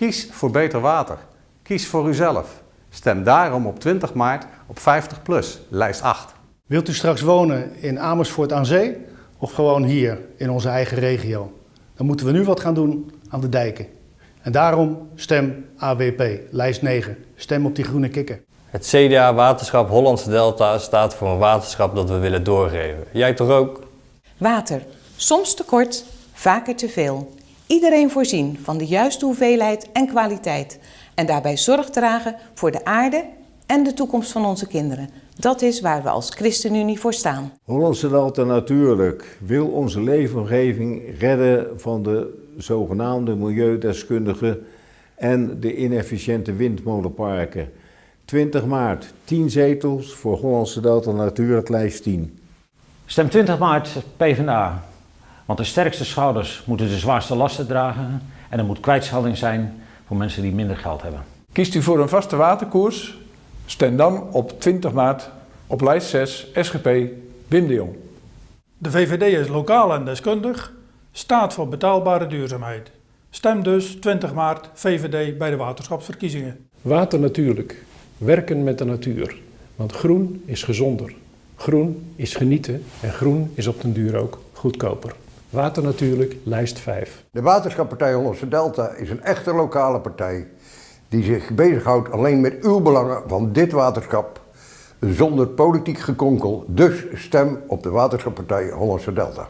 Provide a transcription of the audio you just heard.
Kies voor beter water. Kies voor uzelf. Stem daarom op 20 maart op 50PLUS, lijst 8. Wilt u straks wonen in Amersfoort aan Zee of gewoon hier in onze eigen regio? Dan moeten we nu wat gaan doen aan de dijken. En daarom stem AWP, lijst 9. Stem op die groene kikker. Het CDA Waterschap Hollandse Delta staat voor een waterschap dat we willen doorgeven. Jij toch ook? Water. Soms te kort, vaker te veel. Iedereen voorzien van de juiste hoeveelheid en kwaliteit. En daarbij zorg dragen voor de aarde en de toekomst van onze kinderen. Dat is waar we als ChristenUnie voor staan. Hollandse Delta Natuurlijk wil onze leefomgeving redden van de zogenaamde milieudeskundigen en de inefficiënte windmolenparken. 20 maart, 10 zetels voor Hollandse Delta Natuurlijk, lijst 10. Stem 20 maart PvdA. Want de sterkste schouders moeten de zwaarste lasten dragen en er moet kwijtschelding zijn voor mensen die minder geld hebben. Kiest u voor een vaste waterkoers? Stem dan op 20 maart op lijst 6 SGP Wim de Jong. De VVD is lokaal en deskundig, staat voor betaalbare duurzaamheid. Stem dus 20 maart VVD bij de waterschapsverkiezingen. Water natuurlijk. Werken met de natuur. Want groen is gezonder. Groen is genieten en groen is op den duur ook goedkoper. Water natuurlijk, lijst 5. De Waterschappartij Hollandse Delta is een echte lokale partij die zich bezighoudt alleen met uw belangen van dit waterschap zonder politiek gekonkel. Dus stem op de Waterschappartij Hollandse Delta.